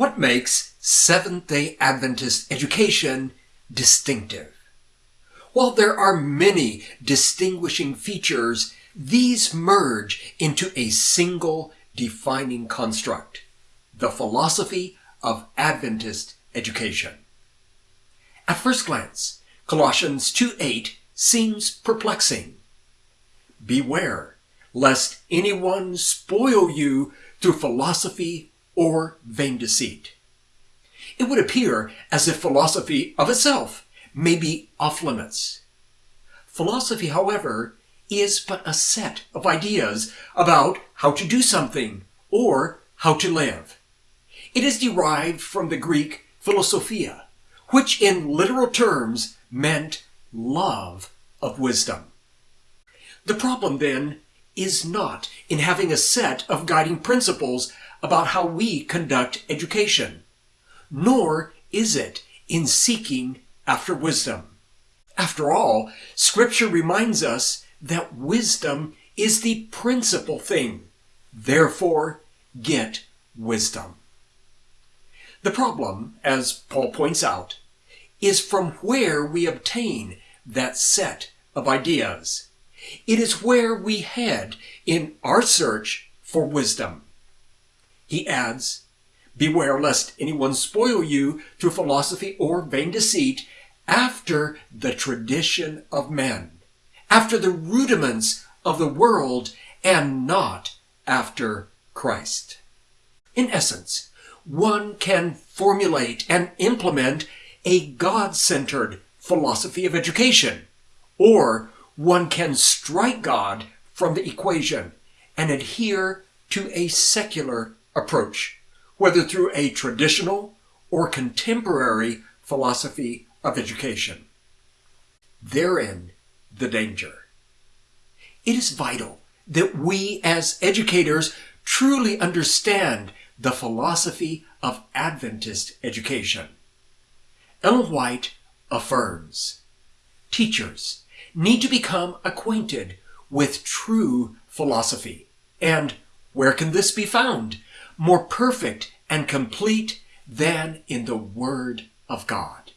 What makes Seventh-day Adventist education distinctive? While there are many distinguishing features, these merge into a single defining construct, the philosophy of Adventist education. At first glance, Colossians 2.8 seems perplexing. Beware lest anyone spoil you through philosophy or vain deceit. It would appear as if philosophy of itself may be off limits. Philosophy, however, is but a set of ideas about how to do something or how to live. It is derived from the Greek philosophia, which in literal terms meant love of wisdom. The problem then is not in having a set of guiding principles about how we conduct education, nor is it in seeking after wisdom. After all, Scripture reminds us that wisdom is the principal thing. Therefore, get wisdom. The problem, as Paul points out, is from where we obtain that set of ideas. It is where we head in our search for wisdom. He adds, Beware lest anyone spoil you through philosophy or vain deceit after the tradition of men, after the rudiments of the world, and not after Christ. In essence, one can formulate and implement a God-centered philosophy of education, or one can strike God from the equation and adhere to a secular approach, whether through a traditional or contemporary philosophy of education. Therein the danger. It is vital that we as educators truly understand the philosophy of Adventist education. Ellen White affirms, teachers need to become acquainted with true philosophy. And where can this be found? More perfect and complete than in the Word of God.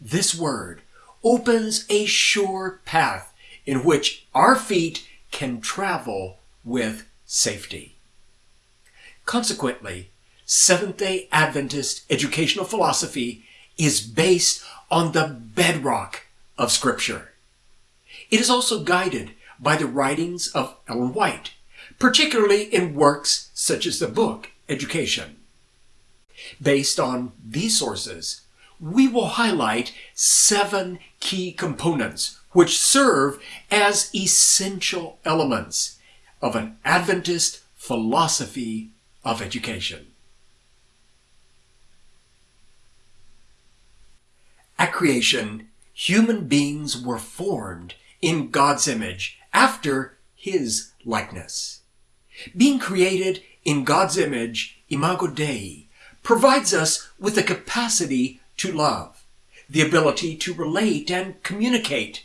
This Word opens a sure path in which our feet can travel with safety. Consequently, Seventh-day Adventist educational philosophy is based on the bedrock of Scripture. It is also guided by the writings of Ellen White, particularly in works such as the book Education. Based on these sources, we will highlight seven key components which serve as essential elements of an Adventist philosophy of education. At creation, human beings were formed in God's image after his likeness. Being created in God's image, imago Dei, provides us with the capacity to love, the ability to relate and communicate,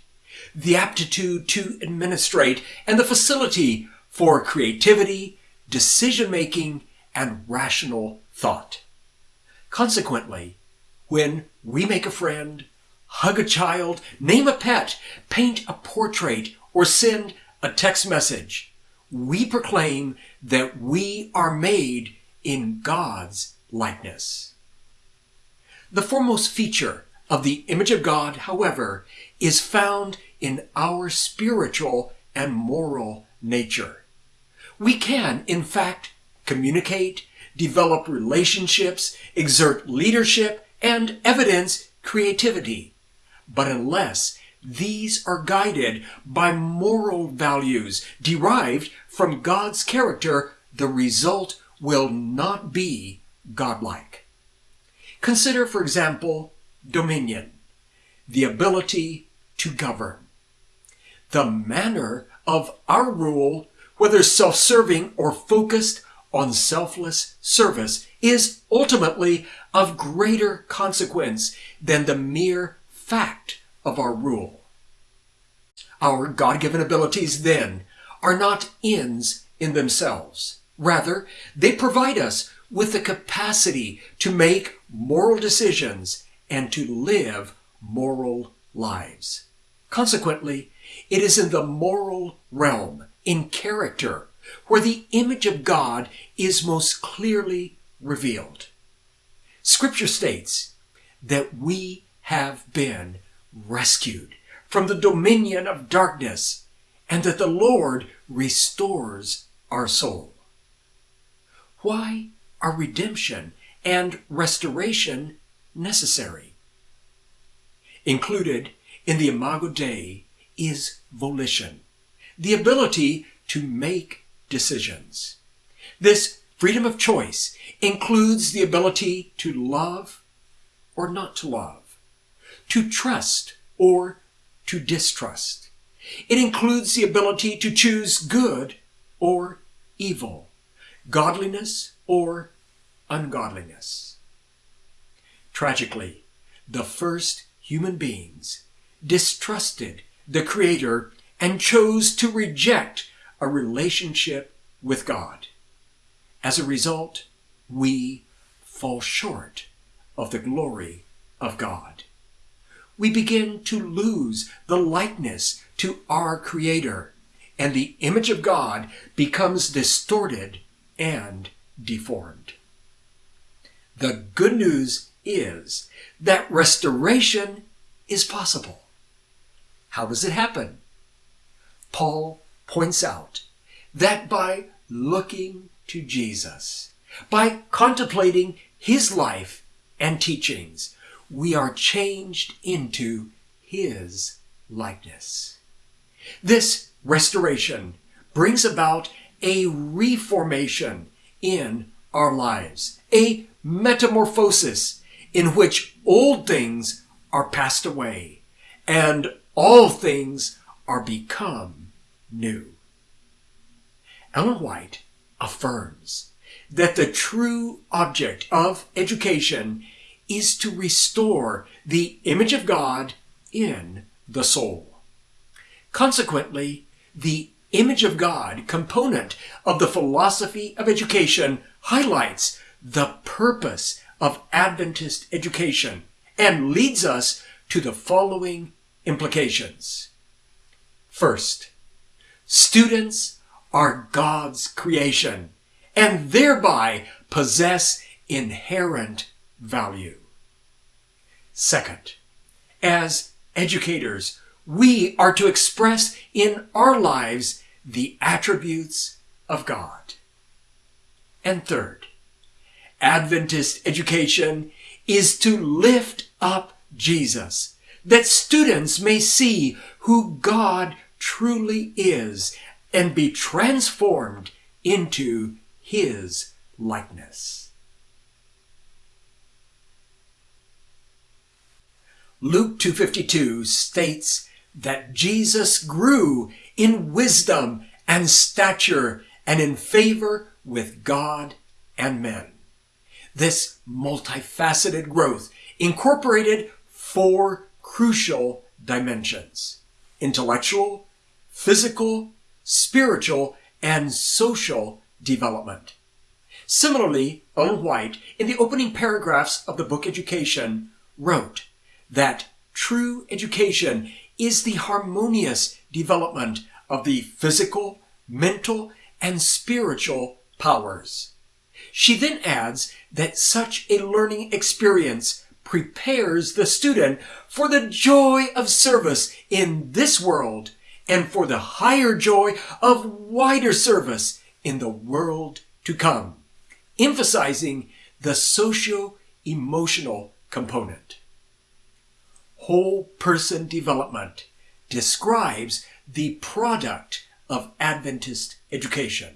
the aptitude to administrate, and the facility for creativity, decision-making, and rational thought. Consequently, when we make a friend, hug a child, name a pet, paint a portrait, or send a text message, we proclaim that we are made in God's likeness. The foremost feature of the image of God, however, is found in our spiritual and moral nature. We can, in fact, communicate, develop relationships, exert leadership, and evidence creativity. But unless these are guided by moral values derived from God's character, the result will not be godlike. Consider, for example, dominion, the ability to govern. The manner of our rule, whether self-serving or focused on selfless service, is ultimately of greater consequence than the mere fact of our rule. Our God-given abilities, then, are not ends in themselves. Rather, they provide us with the capacity to make moral decisions and to live moral lives. Consequently, it is in the moral realm, in character, where the image of God is most clearly revealed. Scripture states that we have been rescued from the dominion of darkness and that the Lord restores our soul. Why are redemption and restoration necessary? Included in the Imago Dei is volition, the ability to make decisions. This freedom of choice includes the ability to love or not to love, to trust or to distrust. It includes the ability to choose good or evil, godliness or ungodliness. Tragically, the first human beings distrusted the Creator and chose to reject a relationship with God. As a result, we fall short of the glory of God. We begin to lose the likeness to our Creator, and the image of God becomes distorted and deformed. The good news is that restoration is possible. How does it happen? Paul points out that by looking to Jesus, by contemplating his life and teachings, we are changed into his likeness. This restoration brings about a reformation in our lives, a metamorphosis in which old things are passed away and all things are become new. Ellen White affirms that the true object of education is to restore the image of God in the soul. Consequently, the image of God component of the philosophy of education highlights the purpose of Adventist education and leads us to the following implications. First, students are God's creation and thereby possess inherent value. Second, as educators, we are to express in our lives the attributes of God. And third, Adventist education is to lift up Jesus, that students may see who God truly is and be transformed into his likeness. Luke 2:52 states that Jesus grew in wisdom and stature and in favor with God and men. This multifaceted growth incorporated four crucial dimensions intellectual, physical, spiritual, and social development. Similarly, Ellen White, in the opening paragraphs of the book Education, wrote that true education is the harmonious development of the physical, mental, and spiritual powers. She then adds that such a learning experience prepares the student for the joy of service in this world and for the higher joy of wider service in the world to come, emphasizing the socio-emotional component. Whole person development describes the product of Adventist education.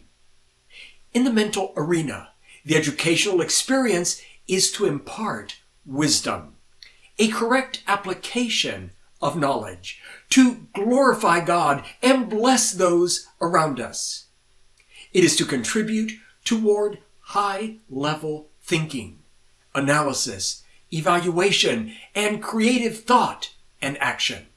In the mental arena, the educational experience is to impart wisdom, a correct application of knowledge, to glorify God and bless those around us. It is to contribute toward high level thinking, analysis, evaluation, and creative thought and action.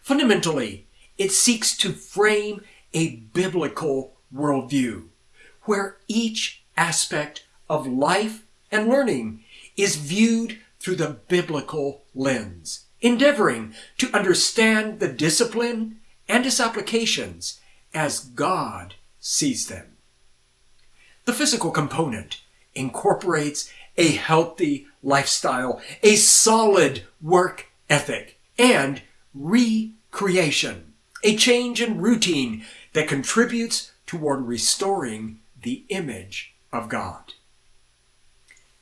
Fundamentally, it seeks to frame a biblical worldview where each aspect of life and learning is viewed through the biblical lens, endeavoring to understand the discipline and its applications as God sees them. The physical component incorporates a healthy lifestyle, a solid work ethic, and recreation, a change in routine that contributes toward restoring the image of God.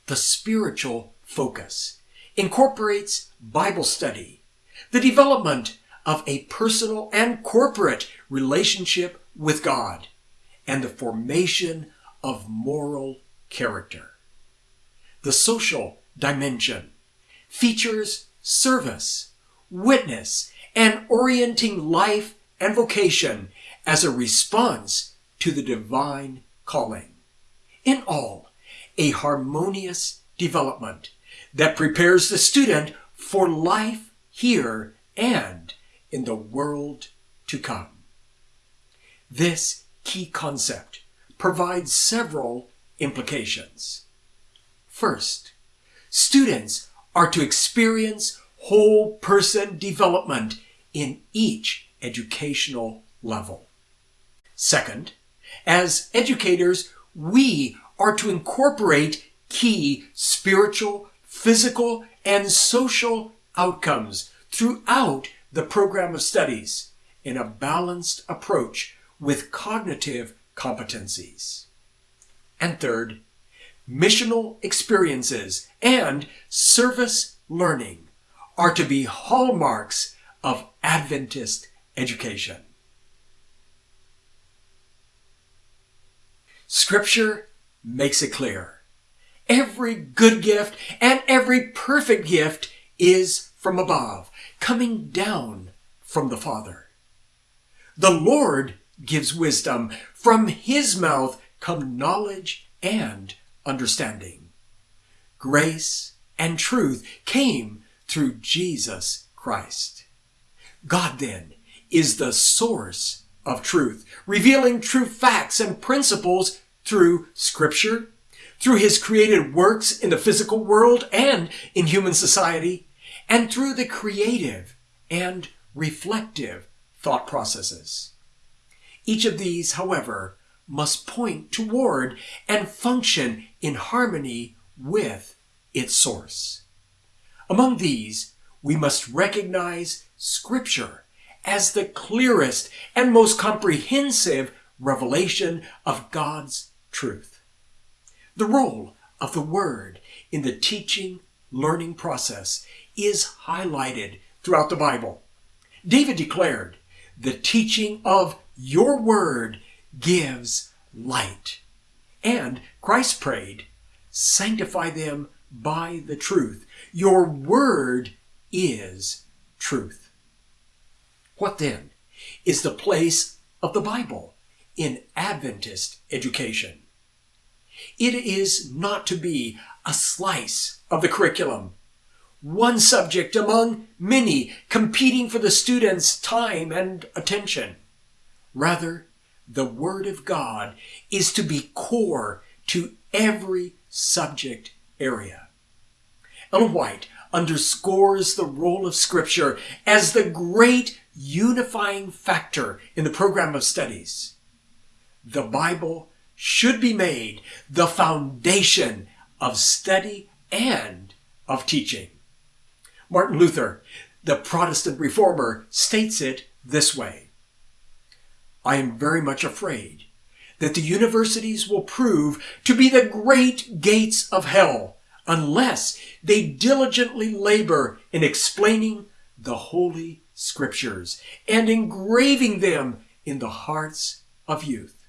The spiritual focus incorporates Bible study, the development of a personal and corporate relationship with God, and the formation of moral character. The social dimension features service, witness, and orienting life and vocation as a response to the divine calling. In all, a harmonious development that prepares the student for life here and in the world to come. This key concept provides several implications. First, students are to experience whole person development in each educational level. Second, as educators, we are to incorporate key spiritual, physical, and social outcomes throughout the program of studies in a balanced approach with cognitive competencies. And third, missional experiences and service learning are to be hallmarks of Adventist education. Scripture makes it clear. Every good gift and every perfect gift is from above, coming down from the Father. The Lord gives wisdom. From his mouth come knowledge and understanding. Grace and truth came through Jesus Christ. God then is the source of truth, revealing true facts and principles through scripture, through his created works in the physical world and in human society, and through the creative and reflective thought processes. Each of these, however, must point toward and function in harmony with its source. Among these, we must recognize Scripture as the clearest and most comprehensive revelation of God's truth. The role of the Word in the teaching, learning process is highlighted throughout the Bible. David declared, the teaching of your word gives light. And Christ prayed, sanctify them by the truth. Your word is truth. What then is the place of the Bible in Adventist education? It is not to be a slice of the curriculum, one subject among many competing for the student's time and attention. Rather, the Word of God is to be core to every subject area. Ellen White underscores the role of Scripture as the great unifying factor in the program of studies. The Bible should be made the foundation of study and of teaching. Martin Luther, the Protestant reformer, states it this way I am very much afraid that the universities will prove to be the great gates of hell unless they diligently labor in explaining the Holy Scriptures and engraving them in the hearts of youth.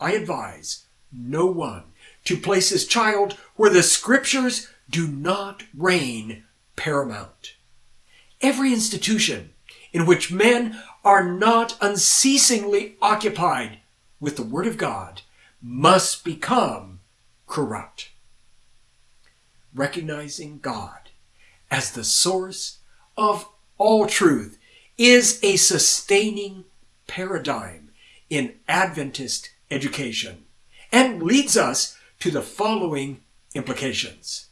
I advise no one to place his child where the Scriptures do not reign paramount. Every institution in which men are not unceasingly occupied with the Word of God must become corrupt. Recognizing God as the source of all truth is a sustaining paradigm in Adventist education and leads us to the following implications.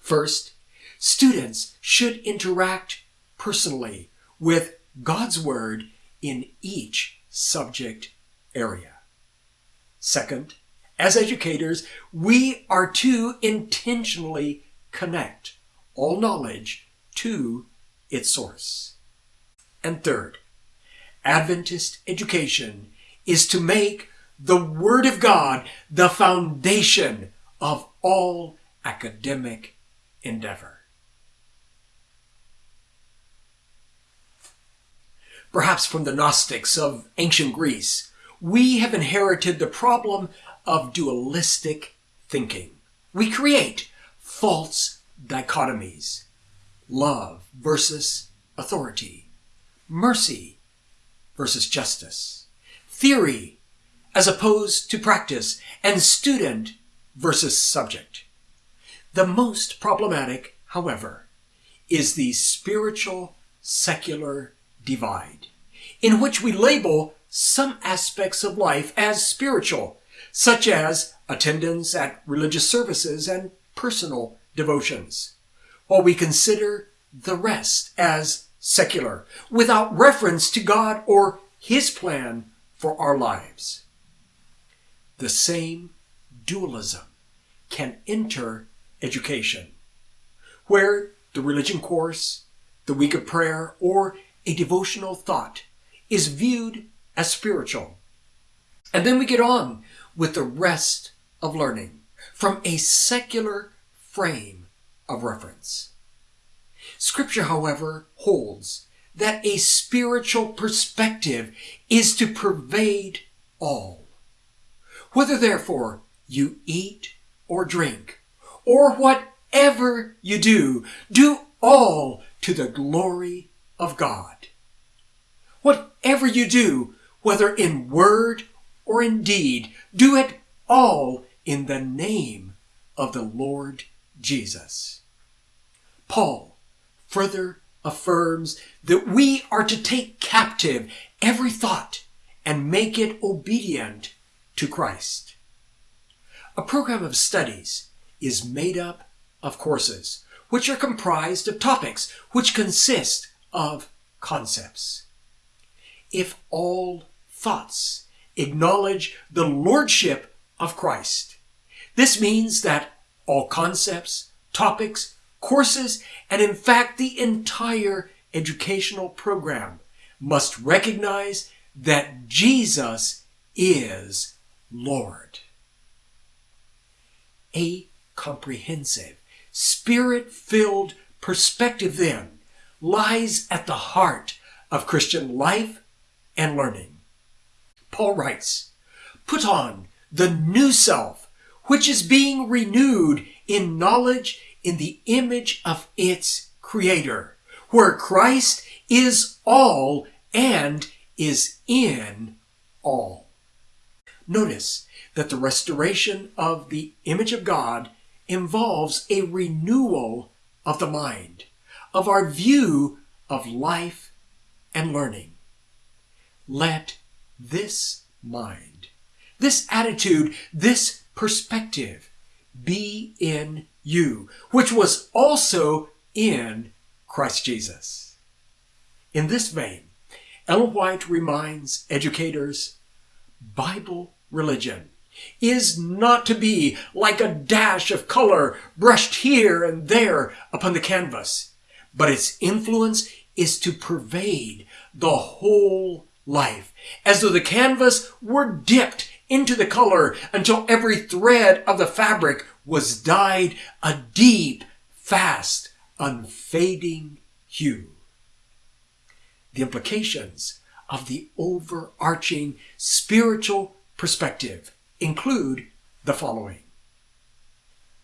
First, students should interact personally with God's Word in each subject area. Second, as educators, we are to intentionally connect all knowledge to its source. And third, Adventist education is to make the Word of God the foundation of all academic endeavor. Perhaps from the Gnostics of ancient Greece, we have inherited the problem of dualistic thinking. We create false dichotomies love versus authority, mercy versus justice, theory as opposed to practice, and student versus subject. The most problematic, however, is the spiritual secular divide, in which we label some aspects of life as spiritual, such as attendance at religious services and personal devotions, while we consider the rest as secular, without reference to God or His plan for our lives. The same dualism can enter education, where the religion course, the week of prayer, or a devotional thought is viewed as spiritual. And then we get on with the rest of learning from a secular frame of reference. Scripture, however, holds that a spiritual perspective is to pervade all. Whether, therefore, you eat or drink, or whatever you do, do all to the glory of God. Whatever you do, whether in word or in deed, do it all in the name of the Lord Jesus. Paul further affirms that we are to take captive every thought and make it obedient to Christ. A program of studies is made up of courses, which are comprised of topics which consist of concepts. If all thoughts acknowledge the lordship of Christ, this means that all concepts, topics, courses, and in fact the entire educational program must recognize that Jesus is Lord. A comprehensive, spirit filled perspective then lies at the heart of Christian life and learning. Paul writes, Put on the new self, which is being renewed in knowledge in the image of its creator, where Christ is all and is in all. Notice that the restoration of the image of God involves a renewal of the mind, of our view of life and learning. Let this mind, this attitude, this perspective be in you, which was also in Christ Jesus. In this vein, Ellen White reminds educators Bible religion is not to be like a dash of color brushed here and there upon the canvas, but its influence is to pervade the whole life, as though the canvas were dipped into the color until every thread of the fabric was dyed a deep, fast, unfading hue. The implications of the overarching spiritual perspective include the following.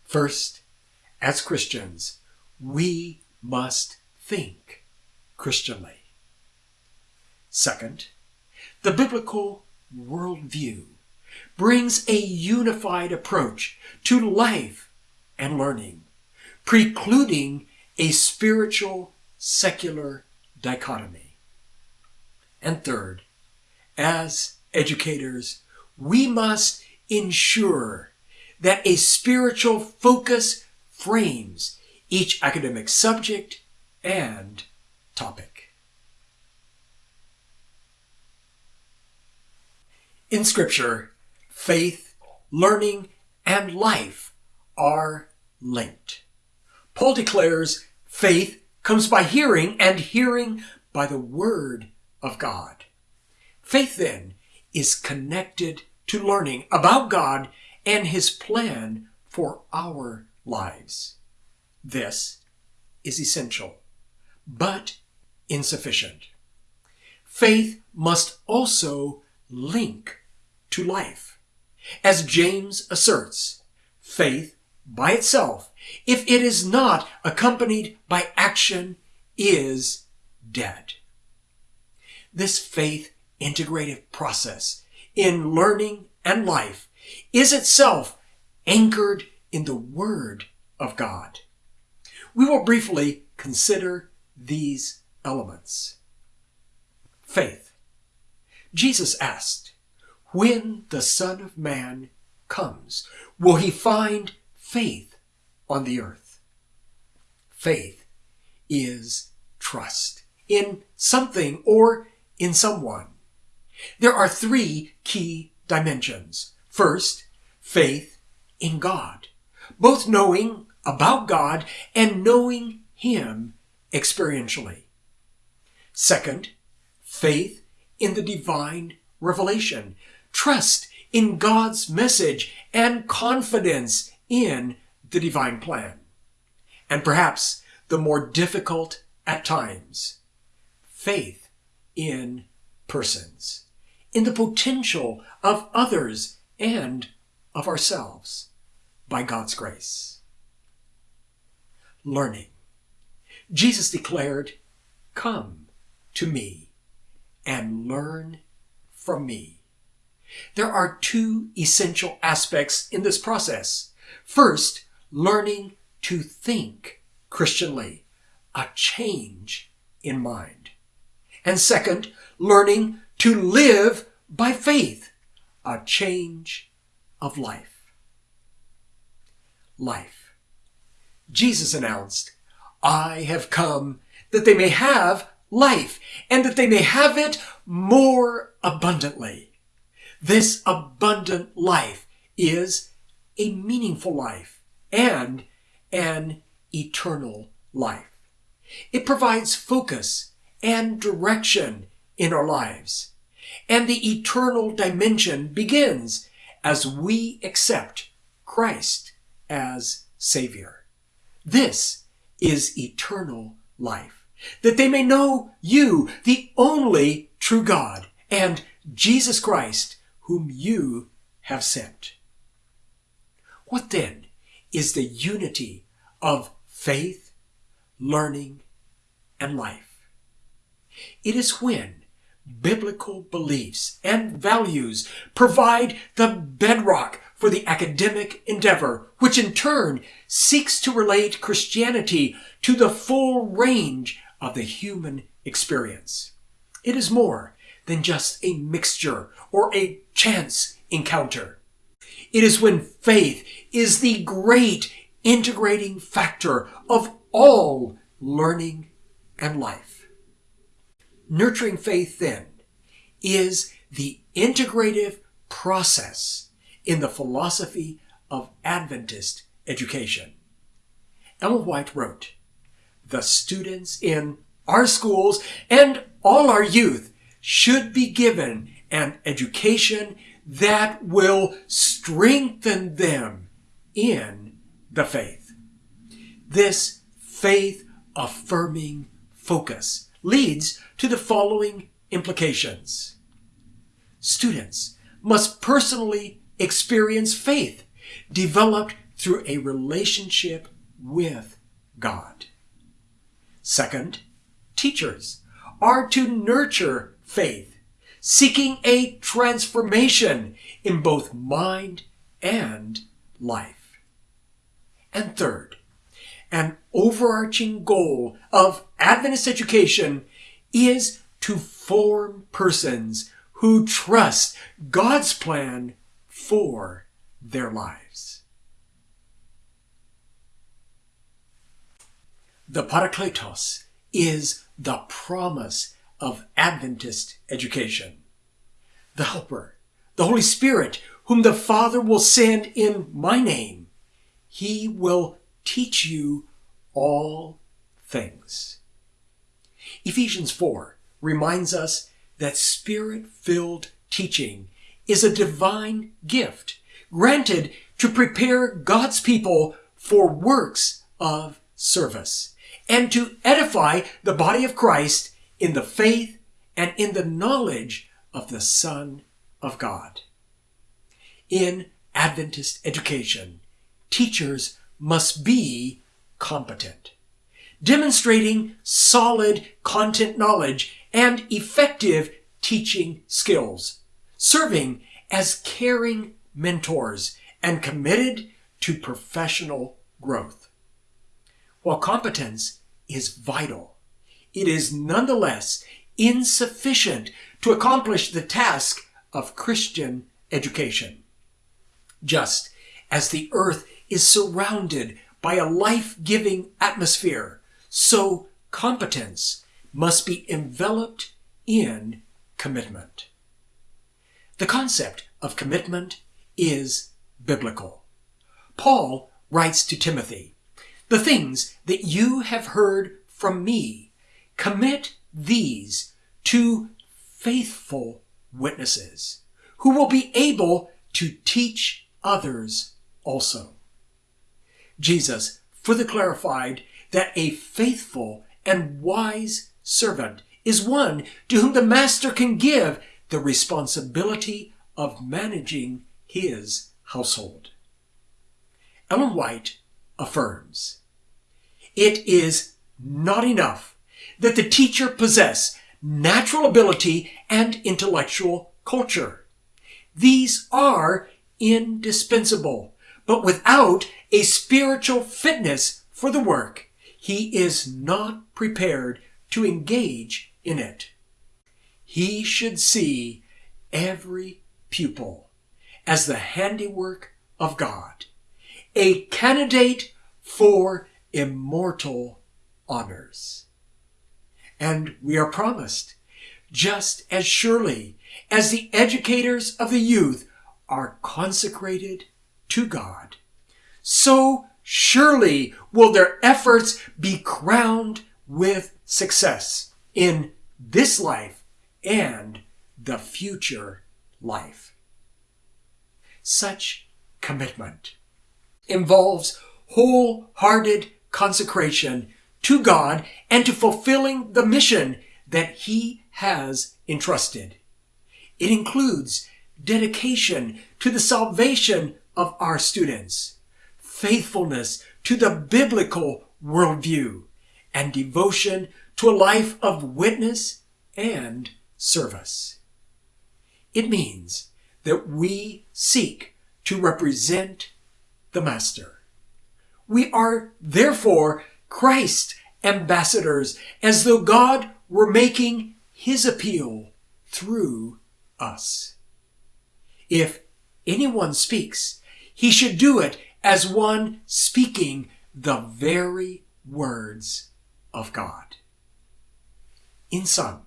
First, as Christians, we must think Christianly. Second, the biblical worldview brings a unified approach to life and learning, precluding a spiritual secular dichotomy. And third, as educators, we must ensure that a spiritual focus frames each academic subject and topic. In Scripture, faith, learning, and life are linked. Paul declares faith comes by hearing, and hearing by the Word of God. Faith, then, is connected to learning about God and His plan for our lives. This is essential, but insufficient. Faith must also link to life. As James asserts, faith by itself, if it is not accompanied by action, is dead. This faith integrative process in learning and life is itself anchored in the Word of God. We will briefly consider these elements. Faith. Jesus asked, When the Son of Man comes, will he find faith on the earth? Faith is trust in something or in someone. There are three key dimensions. First, faith in God, both knowing about God and knowing Him experientially. Second, faith in the divine revelation, trust in God's message, and confidence in the divine plan. And perhaps the more difficult at times, faith in persons, in the potential of others and of ourselves by God's grace. Learning. Jesus declared, Come to me and learn from me. There are two essential aspects in this process. First, learning to think Christianly, a change in mind. And second, learning to live by faith, a change of life. Life. Jesus announced, I have come that they may have life and that they may have it more abundantly. This abundant life is a meaningful life and an eternal life. It provides focus and direction in our lives. And the eternal dimension begins as we accept Christ as Savior. This is eternal life, that they may know you, the only true God, and Jesus Christ, whom you have sent. What then is the unity of faith, learning, and life? It is when biblical beliefs and values provide the bedrock for the academic endeavor, which in turn seeks to relate Christianity to the full range of the human experience. It is more than just a mixture or a chance encounter. It is when faith is the great integrating factor of all learning and life. Nurturing faith, then, is the integrative process in the philosophy of Adventist education. Ellen White wrote, The students in our schools and all our youth should be given an education that will strengthen them in the faith. This faith affirming focus leads to the following implications. Students must personally experience faith developed through a relationship with God. Second, teachers are to nurture faith, seeking a transformation in both mind and life. And third, an overarching goal of Adventist education is to form persons who trust God's plan for their lives. The Parakletos is the promise of Adventist education. The Helper, the Holy Spirit, whom the Father will send in my name, he will teach you all things. Ephesians 4 reminds us that spirit filled teaching is a divine gift granted to prepare God's people for works of service and to edify the body of Christ in the faith and in the knowledge of the Son of God. In Adventist education, teachers must be competent, demonstrating solid content knowledge and effective teaching skills, serving as caring mentors and committed to professional growth. While competence is vital, it is nonetheless insufficient to accomplish the task of Christian education. Just as the earth is surrounded by a life-giving atmosphere, so competence must be enveloped in commitment. The concept of commitment is biblical. Paul writes to Timothy, The things that you have heard from me, commit these to faithful witnesses who will be able to teach others also. Jesus further clarified that a faithful and wise servant is one to whom the master can give the responsibility of managing his household. Ellen White affirms, It is not enough that the teacher possess natural ability and intellectual culture. These are indispensable, but without a spiritual fitness for the work, he is not prepared to engage in it. He should see every pupil as the handiwork of God, a candidate for immortal honors. And we are promised, just as surely as the educators of the youth are consecrated to God, so surely will their efforts be crowned with success in this life and the future life. Such commitment involves wholehearted consecration to God and to fulfilling the mission that He has entrusted. It includes dedication to the salvation of our students, faithfulness to the biblical worldview, and devotion to a life of witness and service. It means that we seek to represent the Master. We are therefore Christ ambassadors as though God were making his appeal through us. If anyone speaks, he should do it as one speaking the very words of God. In sum,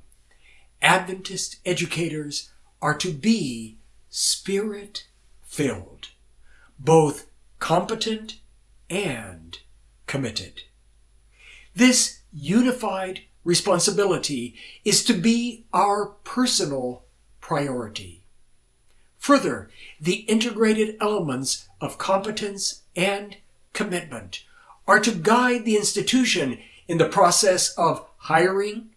Adventist educators are to be spirit filled, both competent and committed. This unified responsibility is to be our personal priority. Further, the integrated elements of competence and commitment are to guide the institution in the process of hiring,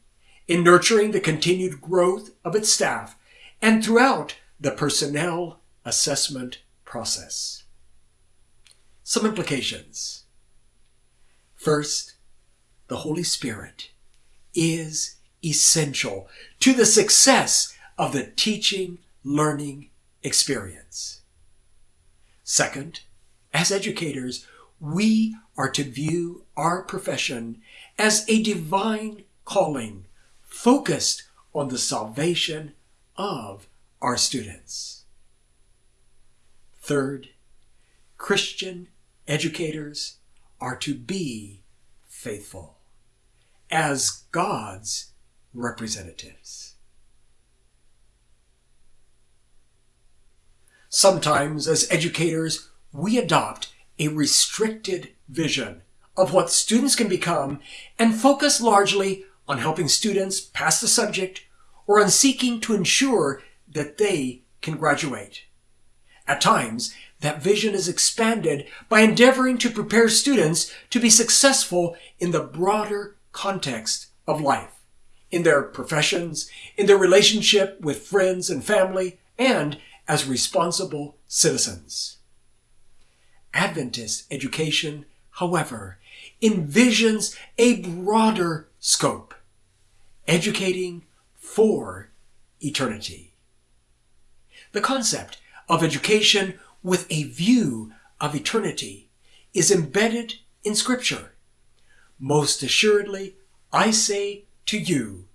in nurturing the continued growth of its staff, and throughout the personnel assessment process. Some implications. First, the Holy Spirit is essential to the success of the teaching learning experience. Second, as educators, we are to view our profession as a divine calling focused on the salvation of our students. Third, Christian educators are to be faithful as God's representatives. Sometimes, as educators, we adopt a restricted vision of what students can become and focus largely on helping students pass the subject or on seeking to ensure that they can graduate. At times, that vision is expanded by endeavoring to prepare students to be successful in the broader context of life, in their professions, in their relationship with friends and family, and as responsible citizens. Adventist education, however, envisions a broader scope, educating for eternity. The concept of education with a view of eternity is embedded in Scripture. Most assuredly, I say to you,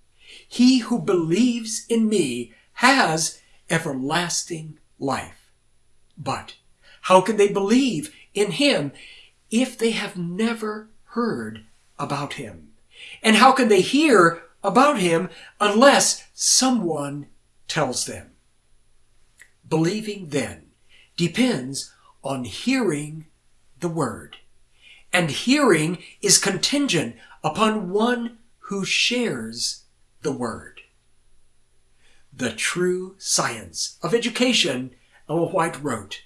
he who believes in me has everlasting life. But how can they believe in him if they have never heard about him? And how can they hear about him unless someone tells them? Believing then depends on hearing the word. And hearing is contingent upon one who shares the word. The true science of education, Ellen White wrote,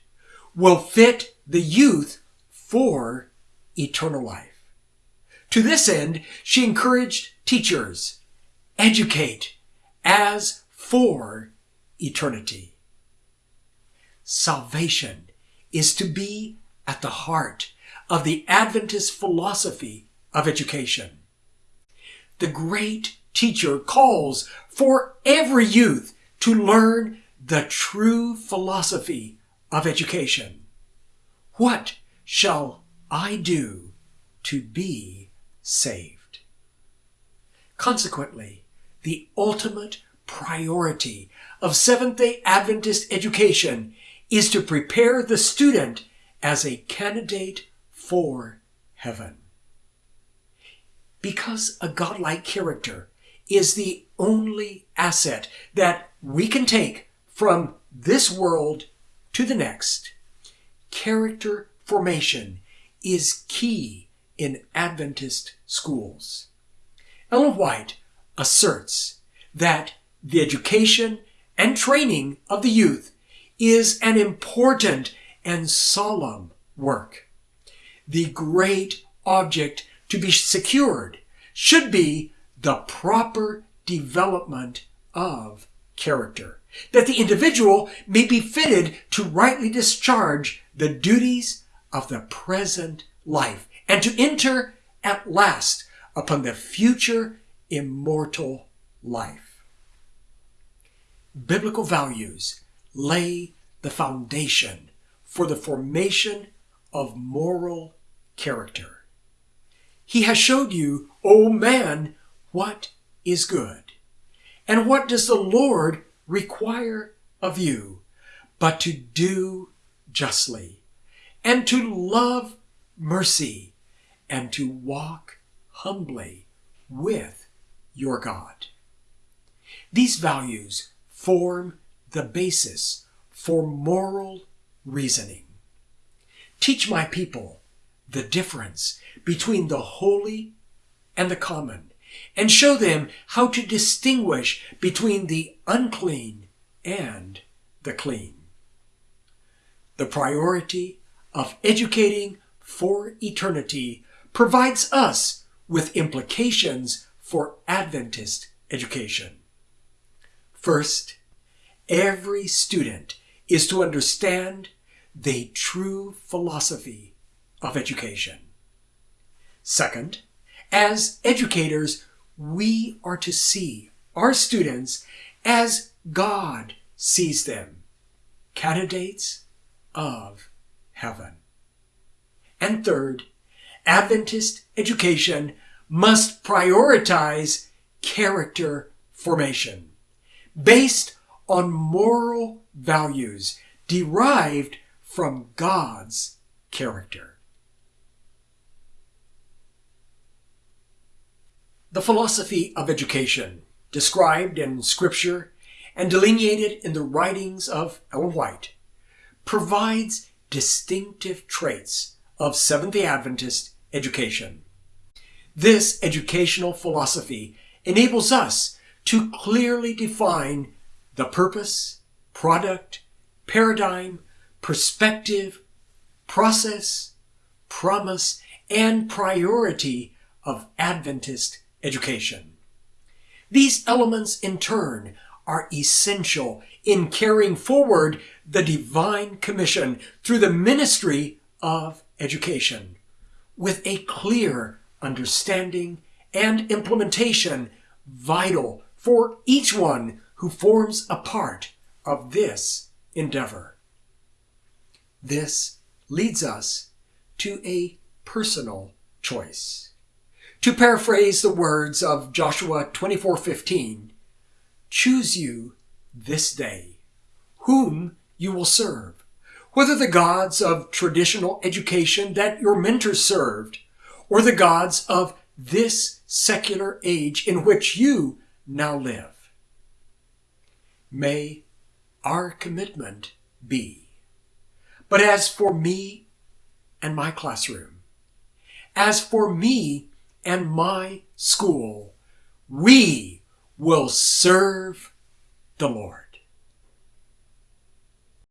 will fit the youth for eternal life. To this end, she encouraged teachers, educate as for eternity. Salvation is to be at the heart of the Adventist philosophy of education. The great teacher calls for every youth to learn the true philosophy of education. What shall I do to be saved? Consequently, the ultimate priority of Seventh day Adventist education is to prepare the student as a candidate for heaven. Because a godlike character is the only asset that we can take from this world to the next, character formation is key in Adventist schools. Ellen White asserts that the education and training of the youth is an important and solemn work. The great object to be secured should be the proper development of character, that the individual may be fitted to rightly discharge the duties of the present life and to enter at last upon the future immortal life. Biblical values lay the foundation for the formation of moral character. He has showed you, O man, what is good. And what does the Lord require of you but to do justly and to love mercy and to walk humbly with your God. These values form the basis for moral reasoning. Teach my people the difference between the holy and the common, and show them how to distinguish between the unclean and the clean. The priority of educating for eternity provides us with implications for Adventist education. First, every student is to understand the true philosophy of education. Second, as educators, we are to see our students as God sees them, candidates of heaven. And third, Adventist education must prioritize character formation based on moral values derived from God's character. The philosophy of education, described in Scripture and delineated in the writings of Ellen White, provides distinctive traits of Seventh day Adventist education. This educational philosophy enables us to clearly define the purpose, product, paradigm, perspective, process, promise, and priority of Adventist education. These elements in turn are essential in carrying forward the divine commission through the ministry of education with a clear understanding and implementation vital for each one who forms a part of this endeavor. This leads us to a personal choice. To paraphrase the words of Joshua 24:15, choose you this day whom you will serve, whether the gods of traditional education that your mentors served, or the gods of this secular age in which you now live. May our commitment be. But as for me and my classroom, as for me and my school, we will serve the Lord.